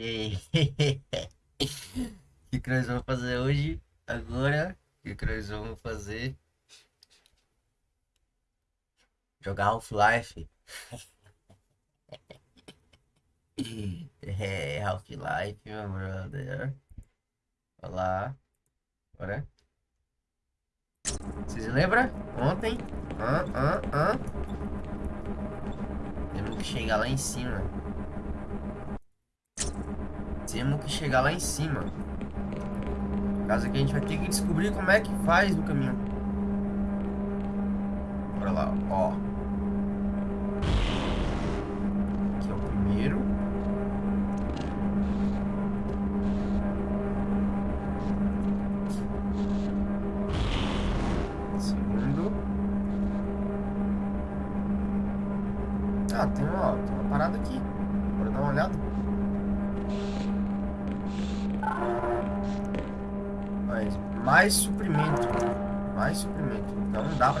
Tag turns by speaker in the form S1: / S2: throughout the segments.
S1: E aí? O que, que nós vamos fazer hoje? Agora, o que, que nós vamos fazer? Jogar Half-Life. É, Half-Life, meu brother. Olha lá. Bora. Vocês lembram? Ontem? Ah, ah, ah. Temos que chegar lá em cima. Temos que chegar lá em cima. Caso que a gente vai ter que descobrir como é que faz no caminho. Bora lá, ó. Aqui é o primeiro.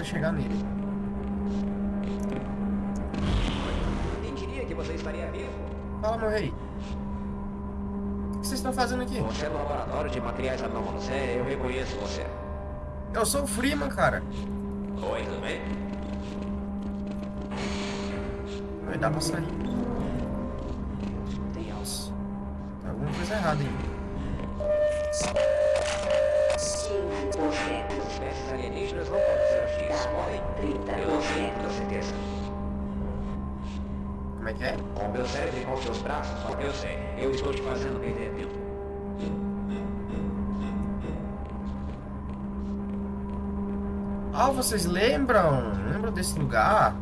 S1: Pra chegar nele.
S2: Quem diria que você estaria vivo?
S1: Fala, meu rei. O que vocês estão fazendo aqui?
S2: Você é do laboratório de materiais anômalos. É, eu reconheço você.
S1: Eu sou o Freeman, cara.
S2: Oi, tudo bem?
S1: Vai dar pra sair. Deus. Tem alguma coisa errada aí.
S2: As espécies alienígenas não podem ser X. Podem? Eu não sei, com certeza.
S1: Como é que é?
S2: Com o meu cérebro e com os seus braços, eu sei. Eu estou te fazendo perder tempo.
S1: Ah, vocês lembram? Lembram desse lugar?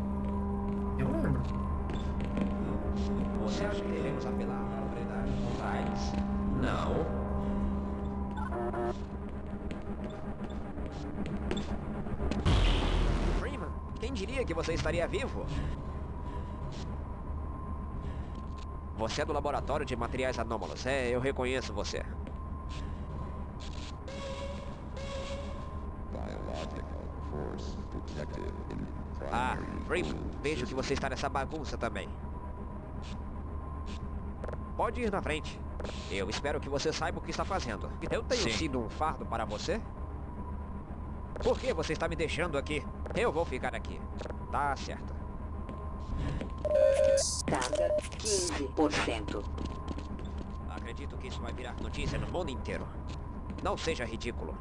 S2: Estaria vivo? Você é do laboratório de materiais anômalos. É, eu reconheço você. Ah, Freeman, vejo que você está nessa bagunça também. Pode ir na frente. Eu espero que você saiba o que está fazendo. Eu tenho
S3: Sim.
S2: sido um fardo para você? Por que você está me deixando aqui? Eu vou ficar aqui. Tá certo.
S4: Carga 15%.
S2: Acredito que isso vai virar notícia no mundo inteiro. Não seja ridículo.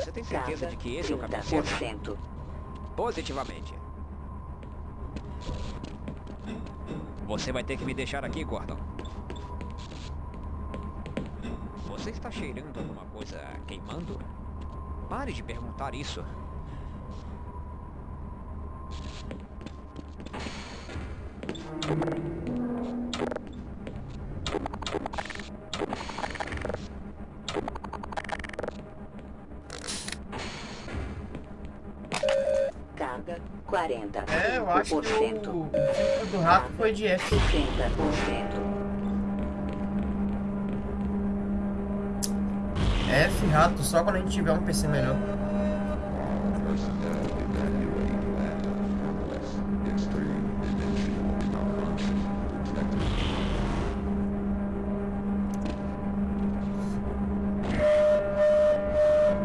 S2: Você tem certeza
S4: Carga
S2: de que esse é o caminho certo?
S4: 30%.
S2: Positivamente. Você vai ter que me deixar aqui, Gordon. Você está cheirando alguma coisa queimando? Pare de perguntar isso.
S4: Carga 40%.
S1: É, eu acho que o, o do rato foi de F.
S4: 60%.
S1: Rato só quando a gente tiver um PC melhor.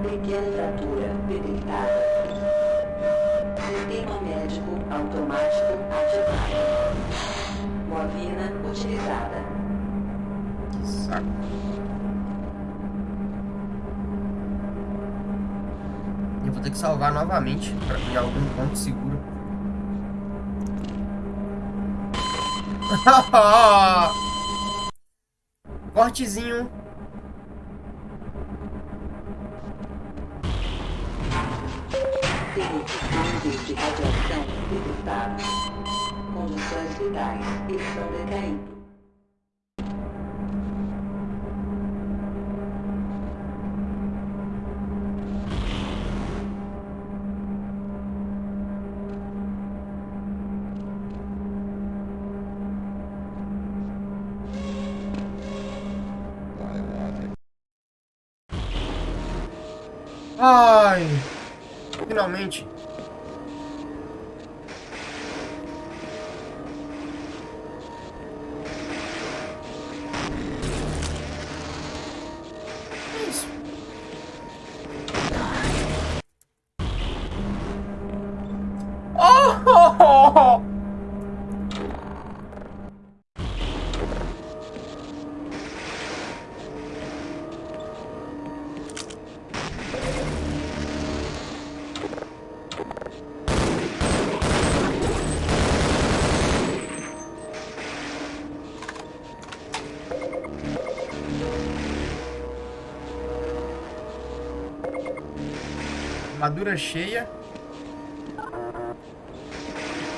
S4: Pequena fratura detectada. Sistema médico automático ativado. Movina utilizada.
S1: Que saco. Vou ter que salvar novamente pra em algum ponto seguro. Cortezinho.
S4: Níveis de radiação detectados. Condições vitais estão decaindo.
S1: Ai. Finalmente. Armadura cheia.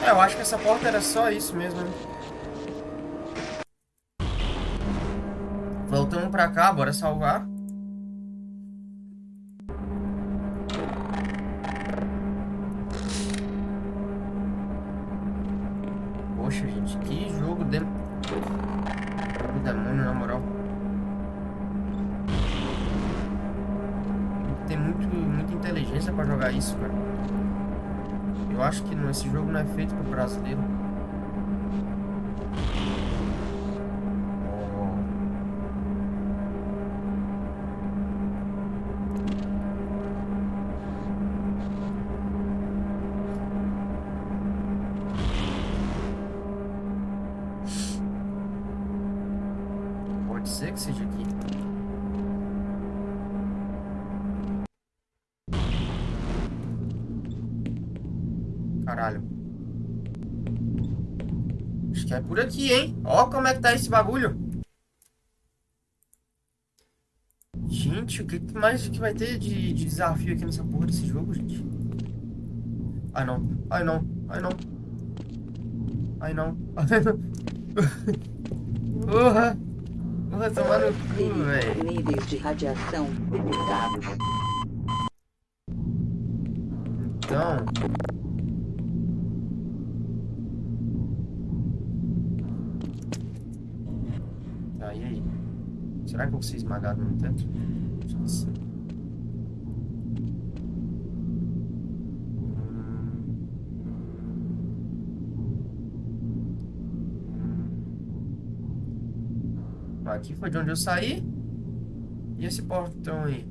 S1: É, eu acho que essa porta era só isso mesmo, né? Voltamos pra cá, bora salvar. Jogo não é feito pro brasileiro. Caralho. Acho que é por aqui, hein? Ó como é que tá esse bagulho. Gente, o que mais que vai ter de, de desafio aqui nessa porra desse jogo, gente? Ai, não. Ai, não. Ai, não. Ai, não. Ai, não. Porra. Porra, tomar no cu, velho.
S4: Níveis de radiação.
S1: Então... Será que eu vou ser esmagado no teto? Hum. Aqui foi de onde eu saí. E esse portão aí?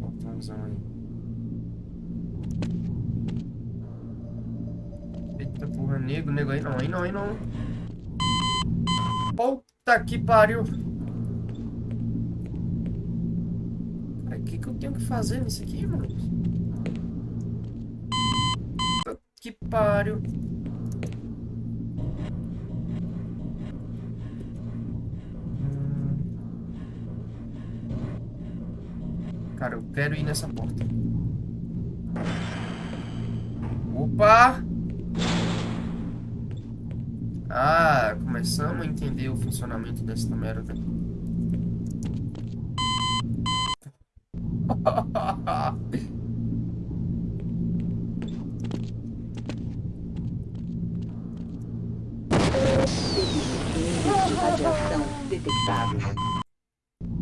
S1: Portãozão aí. Eita porra, nego, nego aí não, aí não, aí não. Puta que pariu. O que, que eu tenho que fazer nisso aqui, mano? Puta que pariu. Cara, eu quero ir nessa porta. Opa! Começamos a entender o funcionamento dessa merda.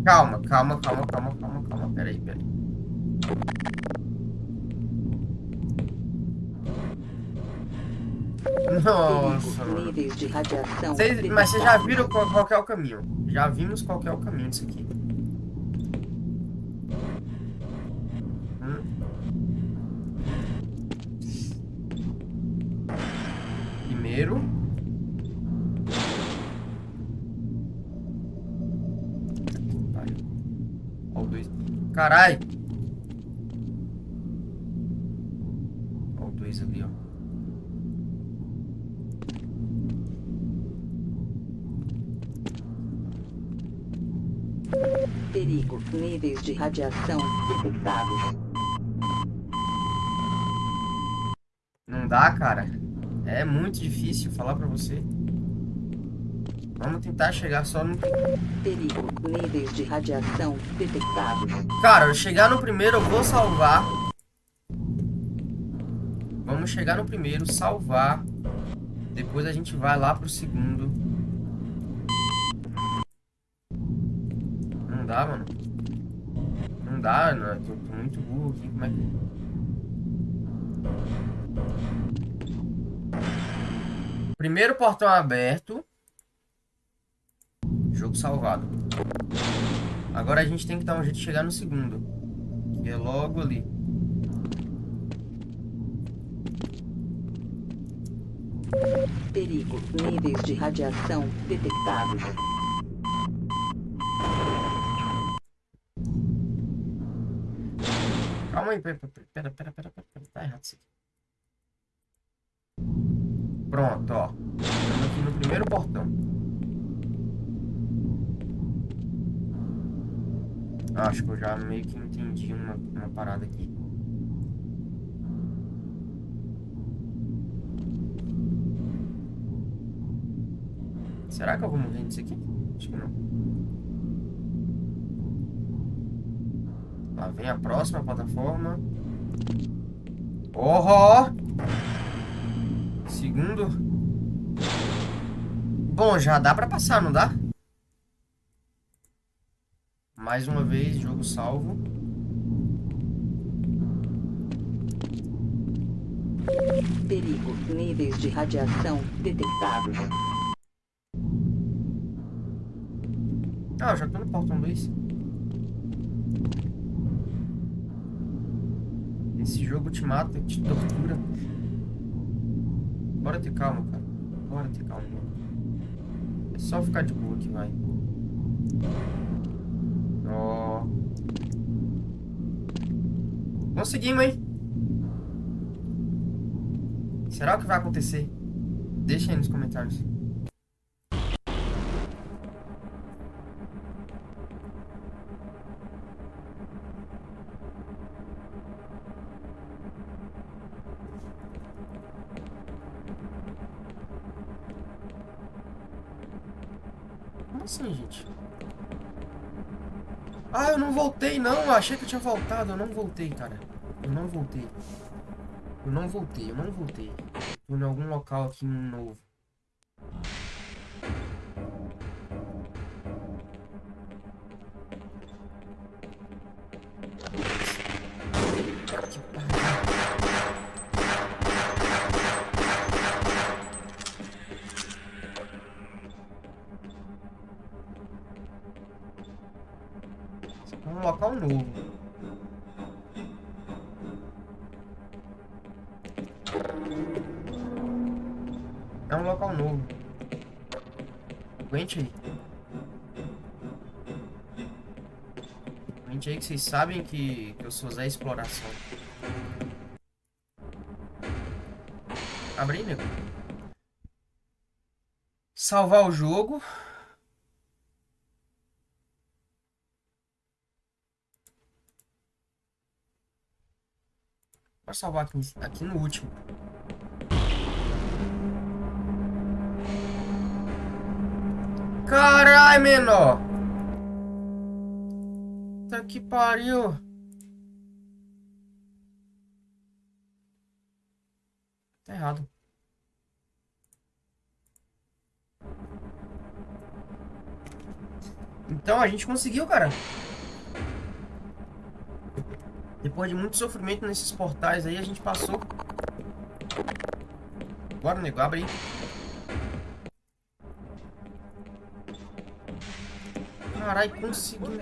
S1: Calma, calma, calma, calma, calma, calma. Peraí, peraí. Nossa.
S4: Níveis de radiação
S1: Vocês- mas vocês já viram qual, qual é o caminho? Já vimos qual é o caminho disso aqui. Hum. Primeiro. Ó
S4: de radiação detectados.
S1: Não dá, cara. É muito difícil falar pra você. Vamos tentar chegar só no...
S4: Perigo. Níveis de radiação detectados.
S1: Cara, chegar no primeiro eu vou salvar. Vamos chegar no primeiro, salvar. Depois a gente vai lá pro segundo. Não dá, mano. Dá. Eu tô, tô muito burro aqui. Como é que... Primeiro portão aberto. Jogo salvado. Agora a gente tem que dar um jeito de chegar no segundo. Que é logo ali.
S4: Perigo. Níveis de radiação detectados.
S1: Calma aí, pera, pera, pera, pera, pera, pera, tá errado isso aqui. Pronto, ó. Estamos aqui no primeiro portão. Acho que eu já meio que entendi uma, uma parada aqui. Será que eu vou morrer nisso aqui? Acho que não. Lá vem a próxima plataforma. Oh! Segundo. Bom, já dá pra passar, não dá? Mais uma vez, jogo salvo.
S4: Perigo. Níveis de radiação detectados.
S1: Ah, já tô no portão 2. Jogo te mata, te tortura. Bora ter calma, cara. Bora ter calma. É só ficar de boa aqui, vai. Ó. Conseguimos, hein? Será que vai acontecer? Deixa aí nos comentários. Não voltei, não. Eu achei que eu tinha voltado. Eu não voltei, cara. Eu não voltei. Eu não voltei, eu não voltei. Tô em algum local aqui novo. Aguente aí. Aguente aí que vocês sabem que, que eu sou Zé Exploração. Aí, nego. Salvar o jogo. Vou salvar aqui, aqui no último. Carai, menor! Tá que pariu! Tá errado. Então a gente conseguiu, cara. Depois de muito sofrimento nesses portais aí, a gente passou. Bora, nego, abre aí. Carai, conseguiu.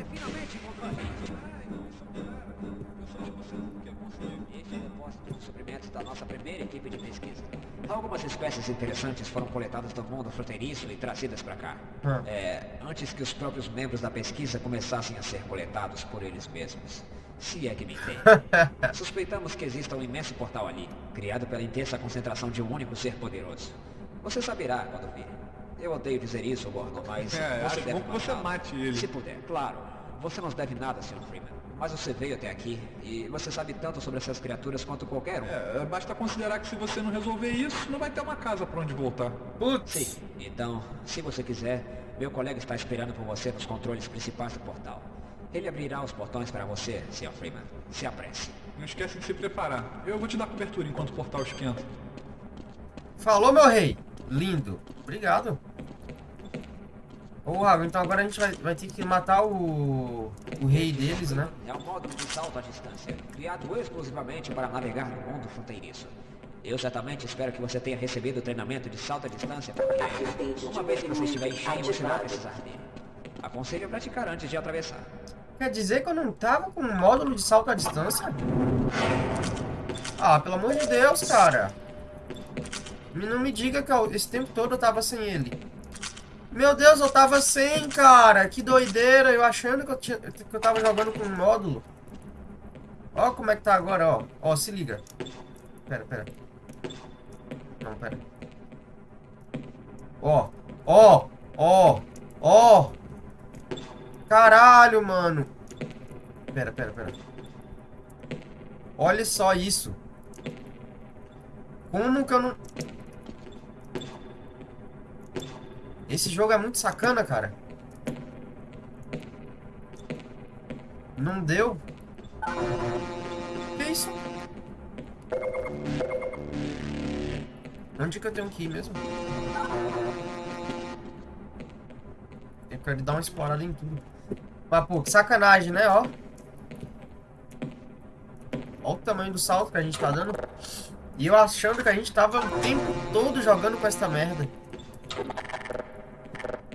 S2: Este é da nossa primeira equipe de pesquisa. Algumas espécies interessantes foram coletadas do mundo fronteiriço e trazidas para cá.
S1: Ah.
S2: É, antes que os próprios membros da pesquisa começassem a ser coletados por eles mesmos. Se é que me entende. Suspeitamos que exista um imenso portal ali, criado pela intensa concentração de um único ser poderoso. Você saberá quando vir. Eu odeio dizer isso, Gordon, mas
S5: É,
S2: você
S5: acho
S2: deve
S5: bom que você mate ele.
S2: Se puder, claro. Você não deve nada, Sr. Freeman. Mas você veio até aqui e você sabe tanto sobre essas criaturas quanto qualquer um.
S5: É, basta considerar que se você não resolver isso, não vai ter uma casa pra onde voltar.
S1: Putz.
S2: Sim, então, se você quiser, meu colega está esperando por você nos controles principais do portal. Ele abrirá os portões para você, Sr. Freeman. Se apresse.
S5: Não esquece de se preparar. Eu vou te dar cobertura enquanto o portal esquenta.
S1: Falou, meu rei. Lindo. Obrigado. Ô, então agora a gente vai, vai ter que matar o, o rei deles, né?
S2: É um módulo de salto à distância, criado exclusivamente para navegar no mundo fronteiriço. Eu certamente espero que você tenha recebido o treinamento de salto à distância, porque uma vez que você estiver em cheio, você vai precisar dele. Aconselho a praticar antes de atravessar.
S1: Quer dizer que eu não tava com um módulo de salto à distância? Ah, pelo amor de Deus, cara. Me- Não me diga que eu- esse tempo todo eu tava sem ele. Meu Deus, eu tava sem, cara. Que doideira. Eu achando que eu, tinha, que eu tava jogando com um módulo. Ó como é que tá agora, ó. Ó, se liga. Pera, pera. Não, pera. Ó, ó, ó, ó. Caralho, mano. Pera, pera, pera. Olha só isso. Como que eu não... Esse jogo é muito sacana, cara. Não deu. Que isso? Onde que eu tenho que ir mesmo? Eu quero dar uma explorada em tudo. Mas, pô, que sacanagem, né? Ó. Olha o tamanho do salto que a gente tá dando. E eu achando que a gente tava o tempo todo jogando com essa merda.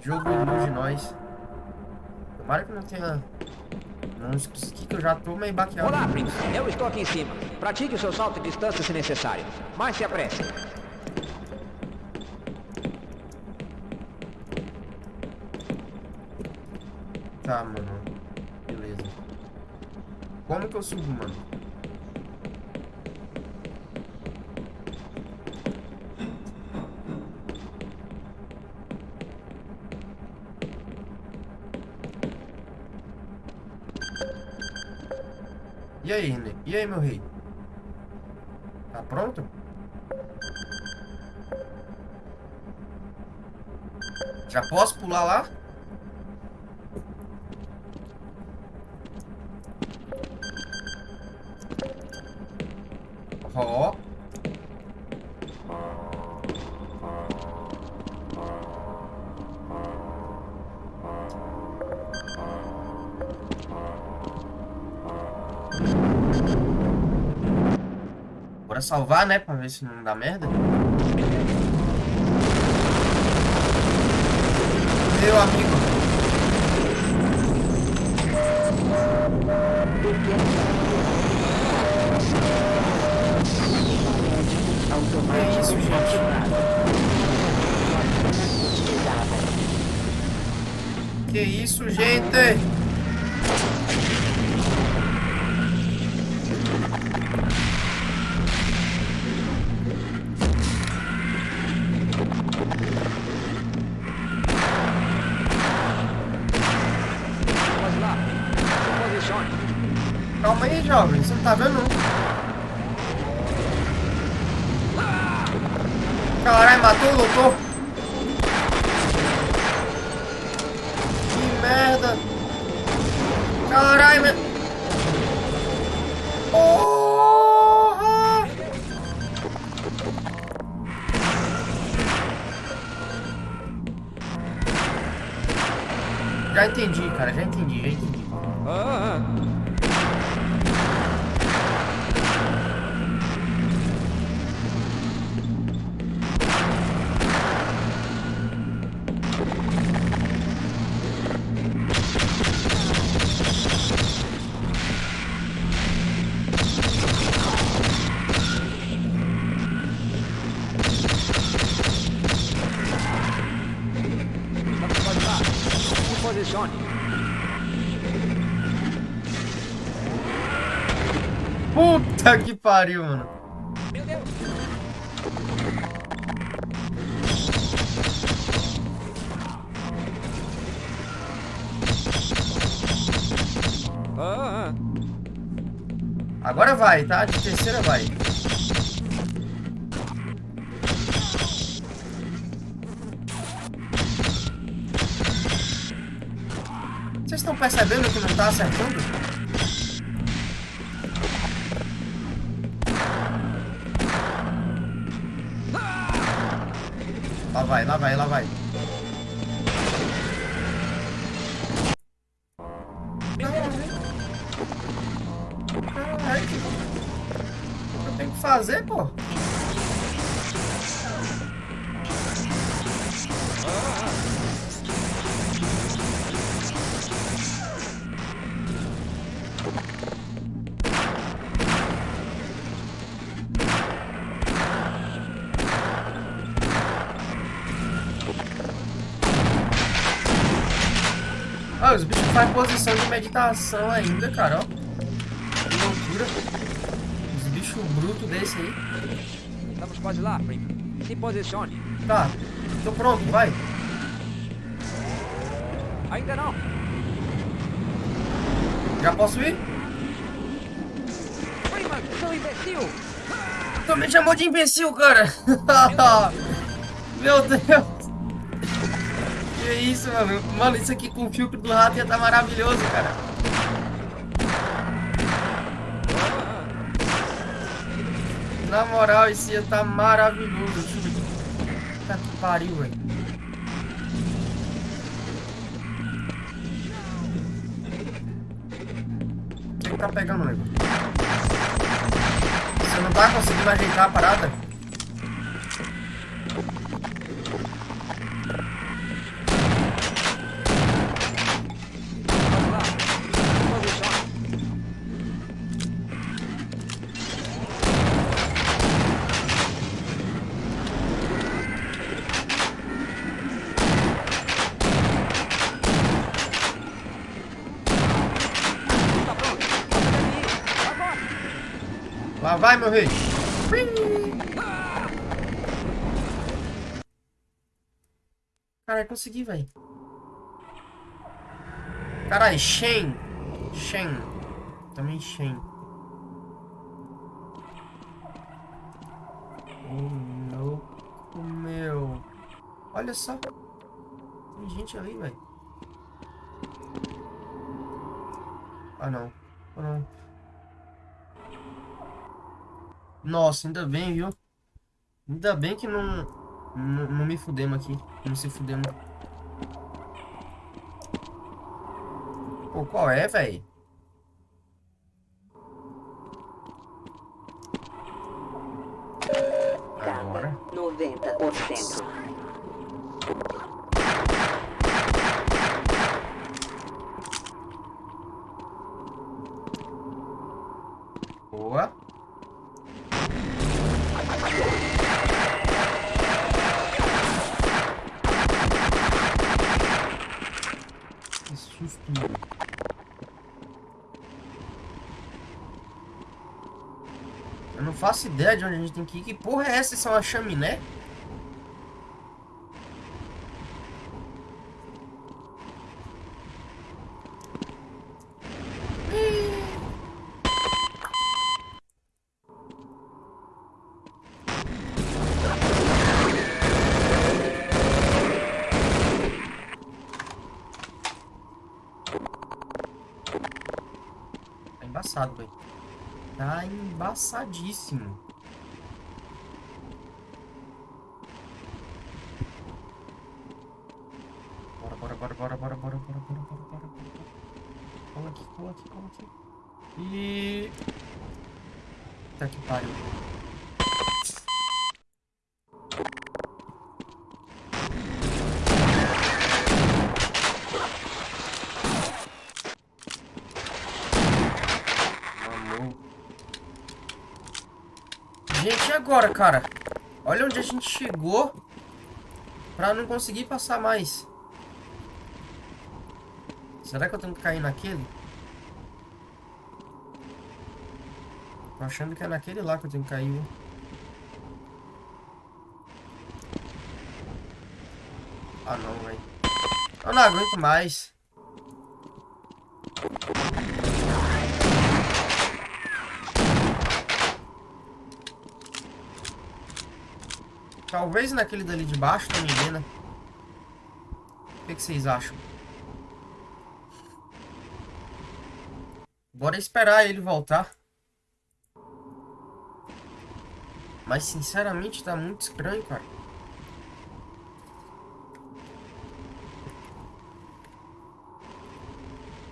S1: Jogo ilude nós. Tomara que não tenha monstros aqui que eu já tô meio baqueado.
S2: Olá, Prince. Eu estou aqui em cima. Pratique o seu salto de distância se necessário. Mas se apresse.
S1: Tá, mano. Beleza. Como que eu subo, mano? E aí, René? E aí, meu rei? Tá pronto? Já posso pular lá? Salvar, né? Pra ver se não dá merda. Meu amigo. Que isso, gente? Que isso, gente?
S2: Posicione.
S1: Puta que pariu, mano.
S2: Meu Deus. Ah, ah.
S1: Agora vai, tá? De terceira vai. Percebendo que não tá acertando? Lá vai, lá vai, lá vai. Ah, os bichos fazem posição de meditação ainda, cara, ó. Que loucura. Os bichos brutos desse aí.
S2: Estamos quase lá, primo. Se posicione.
S1: Tá, tô pronto, vai.
S2: Ainda não.
S1: Já posso ir?
S2: Prima, seu imbecil!
S1: Tu me chamou de imbecil, cara. Meu Deus. Que isso, mano. Mano, isso aqui com o filtro do rato ia tá maravilhoso, cara. Na moral, isso ia tá maravilhoso. Puta que pariu, velho. Quem tá pegando o negócio? Você não tá conseguindo ajeitar a parada?
S2: Lá
S1: vai, meu rei. Caralho, consegui, velho. Caralho, Shen. Shen. Também Shen. Ô, louco, meu. Olha só. Tem gente ali, velho. Ah, não. Ah, não. Nossa, ainda bem, viu? Ainda bem que não, não, não me fudemos aqui. Não se fudemos. Pô, qual é, velho? Agora.
S4: 90%.
S1: Boa. Que susto, mano. Eu não faço ideia de onde a gente tem que ir. Que porra é essa? Isso é uma chaminé? Tá embaçado, velho. Tá embaçadíssimo. Bora, bora, bora, bora, bora, bora, bora, bora, bora, bora, bora. Cola aqui, cola aqui, cola aqui. E... Tá que pariu. Mamou. Gente, e agora, cara? Olha onde a gente chegou pra não conseguir passar mais. Será que eu tenho que cair naquele? Tô achando que é naquele lá que eu tenho que cair. Ah, não, velho. Eu não aguento mais. Talvez naquele dali de baixo também né? O que, que vocês acham? Bora esperar ele voltar. Mas sinceramente tá muito estranho, cara.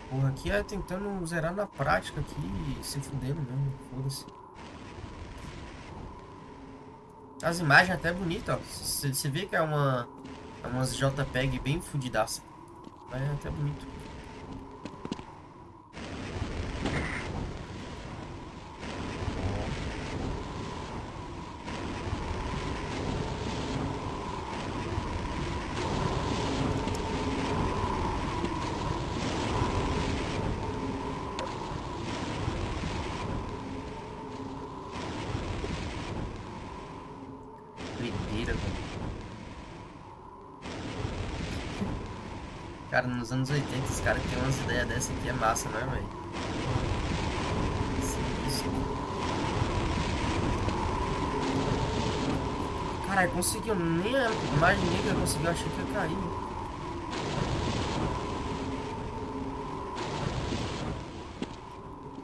S1: Porra, aqui é tentando zerar na prática aqui, se fudendo mesmo, foda-se. As imagens até bonitas, ó. Você vê que é uma. É umas JPEG bem fudidaça. É até bonito. Nos anos 80, os caras tem umas ideias dessa aqui é massa, não é, velho? Caralho, conseguiu. Nem imaginei que eu consegui, achei que ia cair.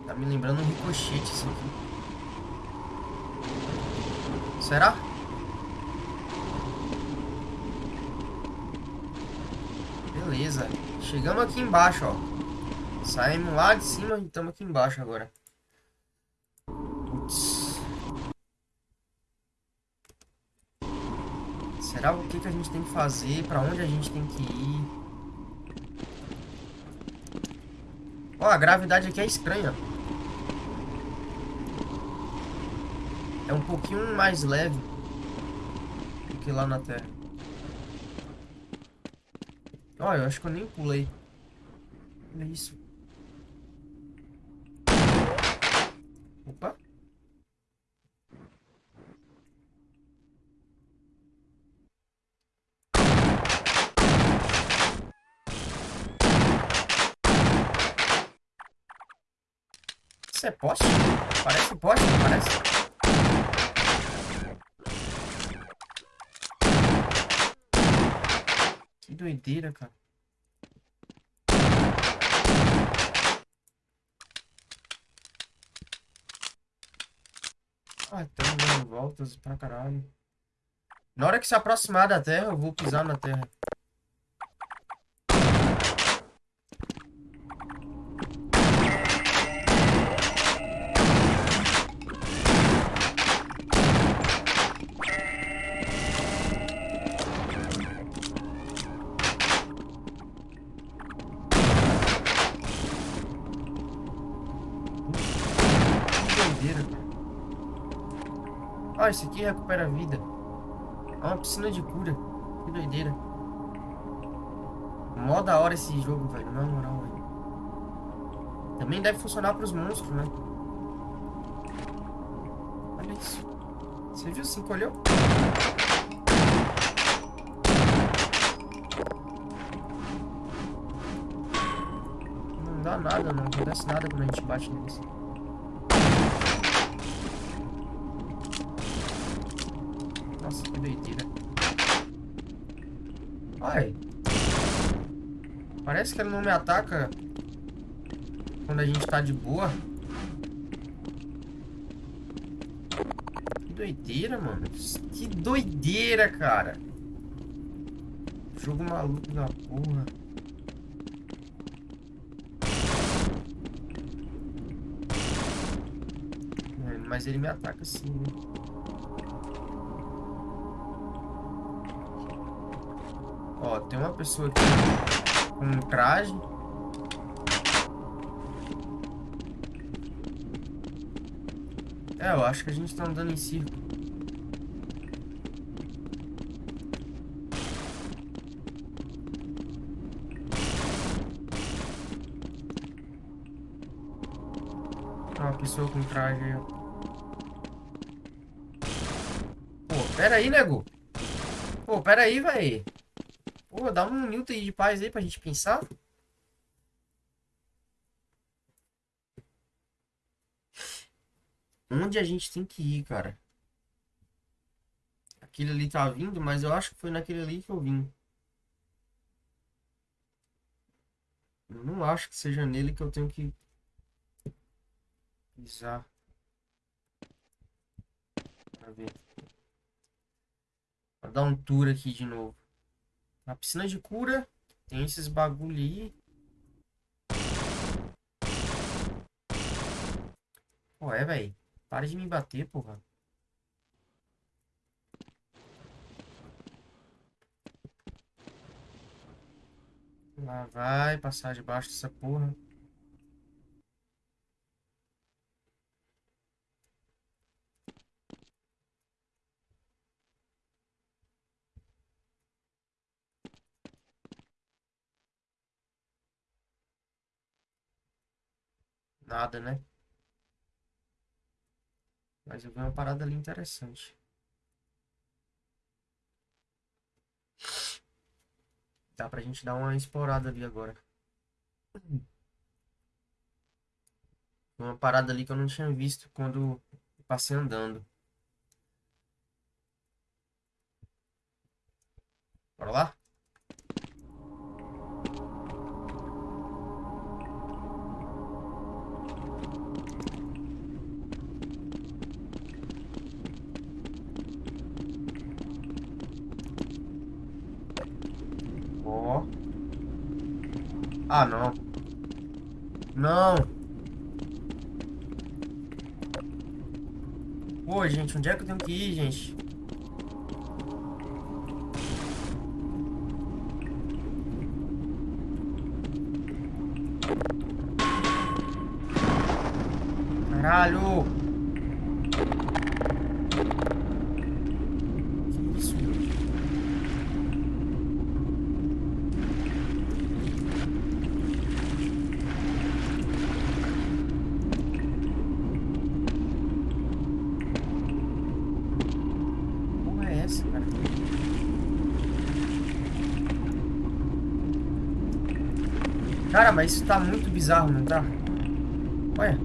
S1: Tá me lembrando um ricochete isso aqui. Será? Beleza. Chegamos aqui embaixo, ó. Saímos lá de cima e estamos aqui embaixo agora. Putz. Será o que, que a gente tem que fazer? Pra onde a gente tem que ir? Ó, a gravidade aqui é estranha. É um pouquinho mais leve do que lá na Terra. Ó, eu acho que eu nem pulei. Olha isso. Opa. Isso é poste? Parece poste, parece? Doideira, cara. Ah, estamos dando voltas pra caralho. Na hora que se aproximar da Terra, eu vou pisar na Terra. Aqui recupera a vida. É uma piscina de cura. Que doideira. Mó da hora esse jogo, velho. Na moral, velho. Também deve funcionar pros monstros, né? Olha isso. Você viu? Se encolheu? Não dá nada, não acontece nada quando a gente bate neles. Nossa, que doideira. Ai. Parece que ele não me ataca quando a gente tá de boa. Que doideira, mano. Que doideira, cara. Jogo maluco da porra. Mas ele me ataca sim, né? Ó, tem uma pessoa aqui com um traje. É, eu acho que a gente tá andando em círculo. Ó, uma pessoa com traje aí, ó. Pô, pera aí, nego. Pô, pera aí, véi. Pô, dá um minuto aí de paz aí pra gente pensar. Onde a gente tem que ir, cara? Aquele ali tá vindo, mas eu acho que foi naquele ali que eu vim. Eu não acho que seja nele que eu tenho que pisar. Pra ver. Vou dar um tour aqui de novo. Na piscina de cura, tem esses bagulho aí. Pô, é, velho. Para de me bater, porra. Lá vai, passar debaixo dessa porra. Nada, né? Mas eu vi uma parada ali interessante. Dá pra gente dar uma explorada ali agora. Uma parada ali que eu não tinha visto quando passei andando. Bora lá? Ah, não. Não. Pô, gente, onde é que eu tenho que ir, gente? Caralho! Que isso, meu? porra é essa, cara? Cara, mas isso tá muito bizarro, não tá? Olha.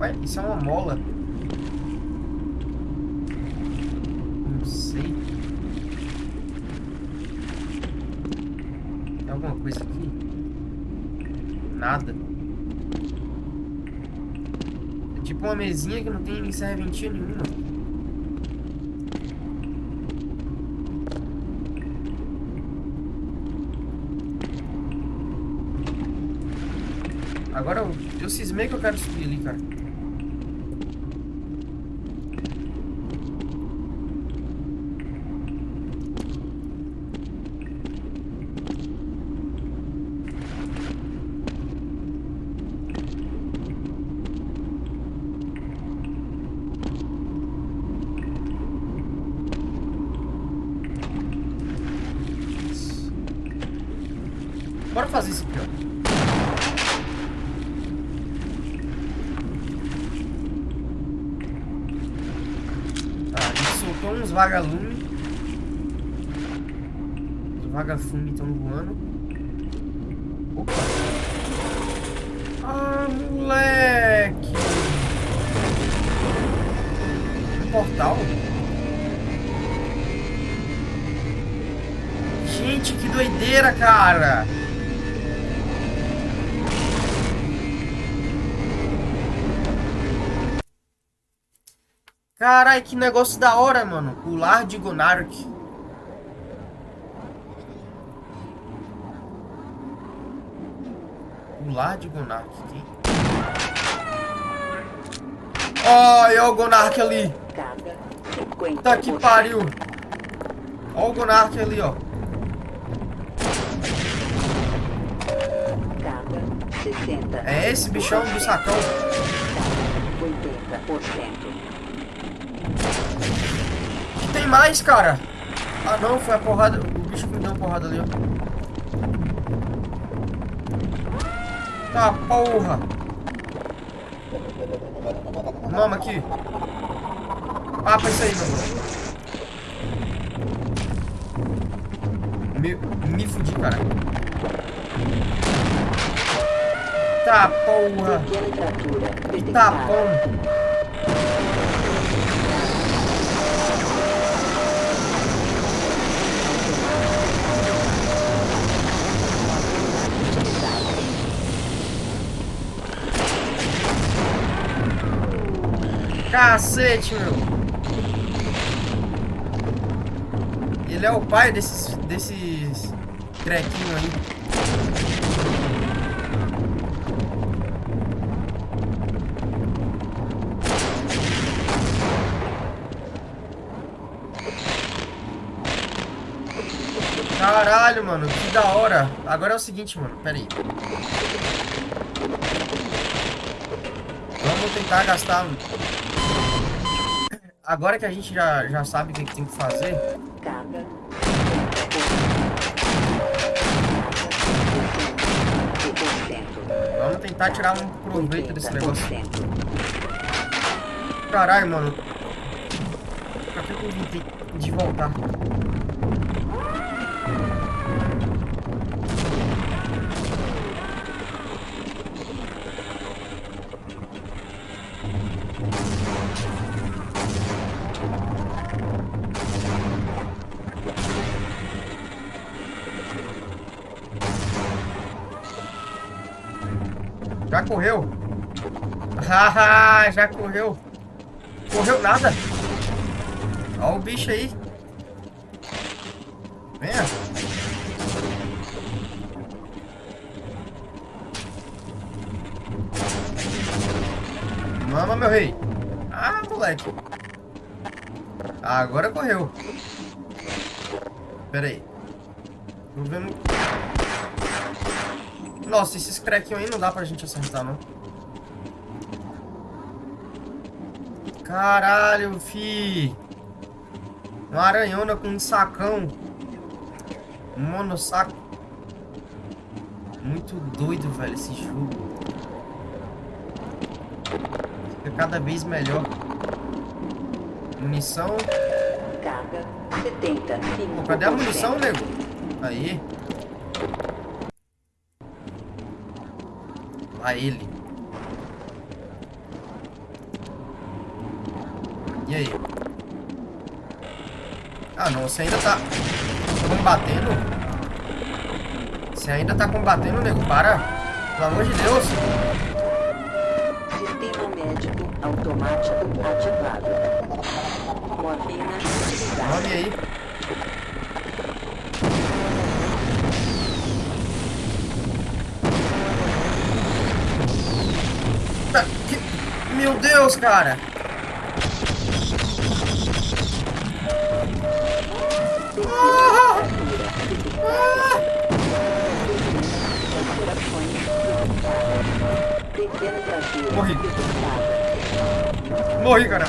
S1: Ué, isso é uma mola. Não sei. Tem alguma coisa aqui? Nada. É tipo uma mesinha que não tem serventia nenhuma. Agora eu, eu cismei que eu quero subir ali, cara. Bora fazer isso aqui, ó. Tá, a gente soltou uns vagalumes. Os vagafumes estão voando. Opa! Ah, moleque! Um portal? Gente, que doideira, cara! Carai, que negócio da hora, mano. O lar de Gonark. Lar de Gonark. Quem? Olha o Gonark ali.
S4: Carga 50%.
S1: Tá que pariu. Olha o Gonark ali, ó.
S4: Carga 60%.
S1: É esse bichão do sacão.
S4: Carga 80%.
S1: Tem mais, cara. Ah, não. Foi a porrada. O bicho que me deu uma porrada ali, ó. Tá, porra. Mama aqui. Papa isso aí, meu. Me, me fudi, cara. Tá, porra.
S4: Pequena fratura
S1: Cacete, meu. Ele é o pai desses, desses trequinhos aí. Caralho, mano, que da hora. Agora é o seguinte, mano, pera aí. Tentar gastar... Agora que a gente já, já sabe o que, tem que fazer,
S4: Carga 50%.
S1: vamos tentar tirar um proveito desse negócio.
S4: 80%.
S1: Caralho, mano. Pra que eu de voltar? Correu? Haha, já correu. Correu nada. Olha o bicho aí. Venha. Mama, meu rei. Ah, moleque. Agora correu. Pera aí. Tô vendo... Nossa, esses craquinhos aí não dá pra gente acertar, não. Caralho, fi. Uma aranhona com um sacão. Um monossaco. Muito doido, velho, esse jogo. Fica cada vez melhor. Munição.
S4: Carga 75%.
S1: Pô, cadê a munição, nego? Aí. Lá ele. E aí? Ah, não. Você ainda tá combatendo? Você ainda tá combatendo, nego? Para. Pelo amor de Deus.
S4: Sistema médico automático ativado. Morfina
S1: aí. Meu Deus, cara. Morri. Morri, cara.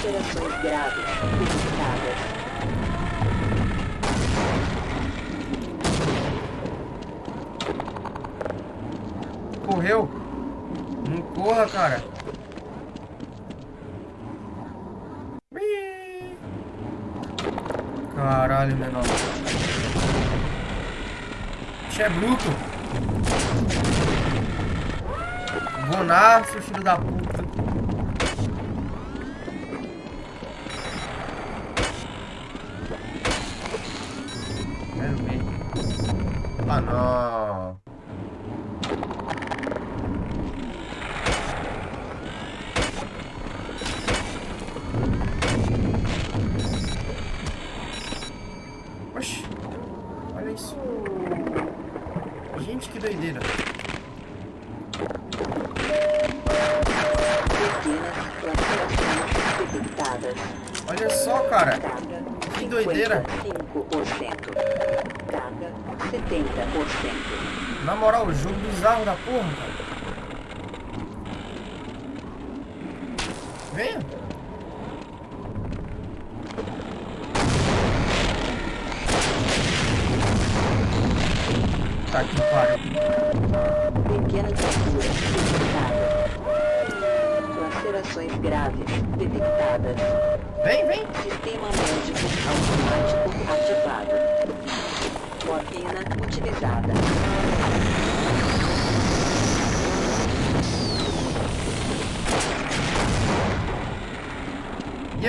S1: Correu. Não corra, cara. Caralho, menor. Bicho é bruto. Bonaço, filho da puta. Quero ver. Ah, não.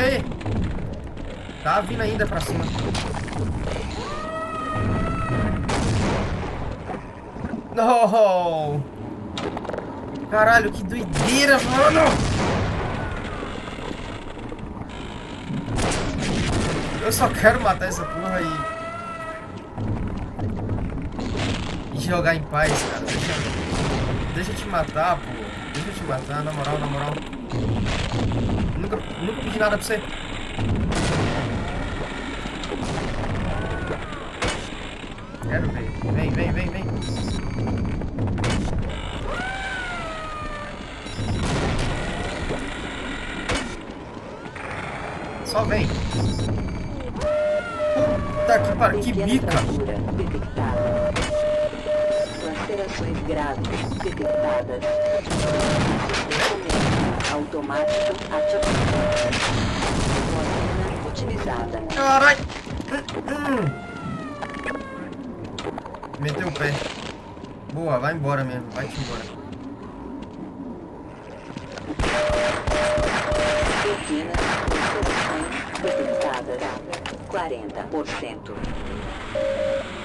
S1: Aí? Tá vindo ainda pra cima. No! Caralho, que doideira, mano! Eu só quero matar essa porra aí. E jogar em paz, cara. Deixa, deixa eu te matar, pô. Deixa eu te matar, na moral, na moral. Nunca, nunca pedi nada pra você. Quero ver. Vem, vem, vem, vem. Só vem. Puta que pariu, que bica.
S4: Lacerações graves detectadas. Ativado. Morfina otimizada.
S1: Carai! Meteu o pé. Boa, vai embora mesmo. Vai-te embora.
S4: Pequenas detectadas. 40%.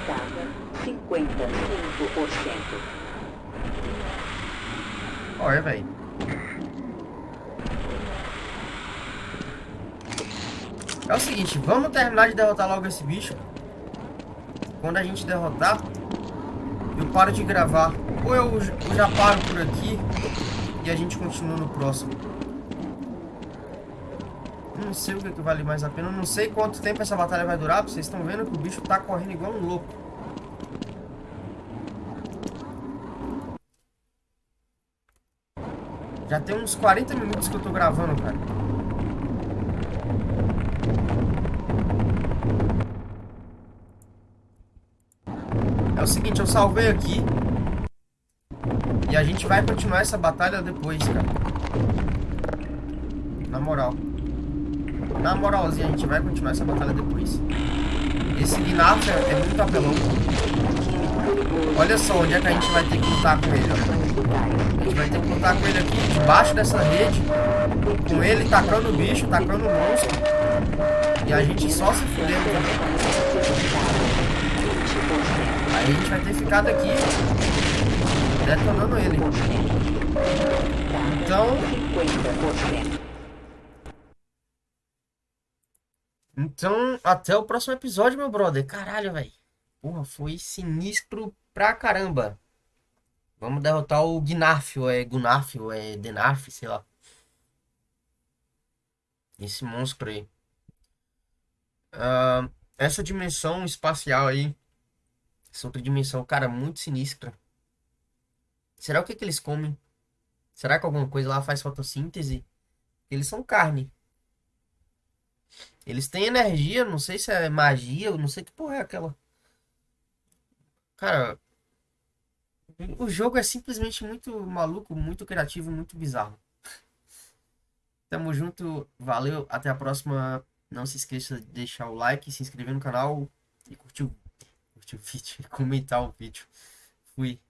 S4: Data 55%.
S1: Olha, velho. É o seguinte, vamos terminar de derrotar logo esse bicho. Quando a gente derrotar, eu paro de gravar. Ou eu, já paro por aqui e a gente continua no próximo. Não sei o que, que vale mais a pena. Eu não sei quanto tempo essa batalha vai durar. Vocês estão vendo que o bicho tá correndo igual um louco. Já tem uns 40 minutos que eu tô gravando, cara. O seguinte, eu salvei aqui. E a gente vai continuar essa batalha depois, cara. Na moral. Na moralzinha, a gente vai continuar essa batalha depois. Esse Gnarf é, é muito apelão. Olha só onde é que a gente vai ter que lutar com ele, ó. A gente vai ter que lutar com ele aqui, debaixo dessa rede. Com ele tacando o bicho, tacando o monstro. E a gente só se fudendo também. Aí a gente vai ter ficado aqui detonando ele. Então,
S4: 50%.
S1: então até o próximo episódio, meu brother. Caralho, velho. Porra, foi sinistro pra caramba. Vamos derrotar o Gnarf, ou é Gunarf, ou é Denarf, sei lá. Esse monstro aí. Ah, essa dimensão espacial aí. Essa outra dimensão, cara, muito sinistra. Será o que que eles comem? Será que alguma coisa lá faz fotossíntese? Eles são carne. Eles têm energia, não sei se é magia, não sei que porra é aquela. Cara, o jogo é simplesmente muito maluco, muito criativo, muito bizarro. Tamo junto, valeu, até a próxima. Não se esqueça de deixar o like, se inscrever no canal e curtir o, o vídeo, comentar o vídeo. Fui.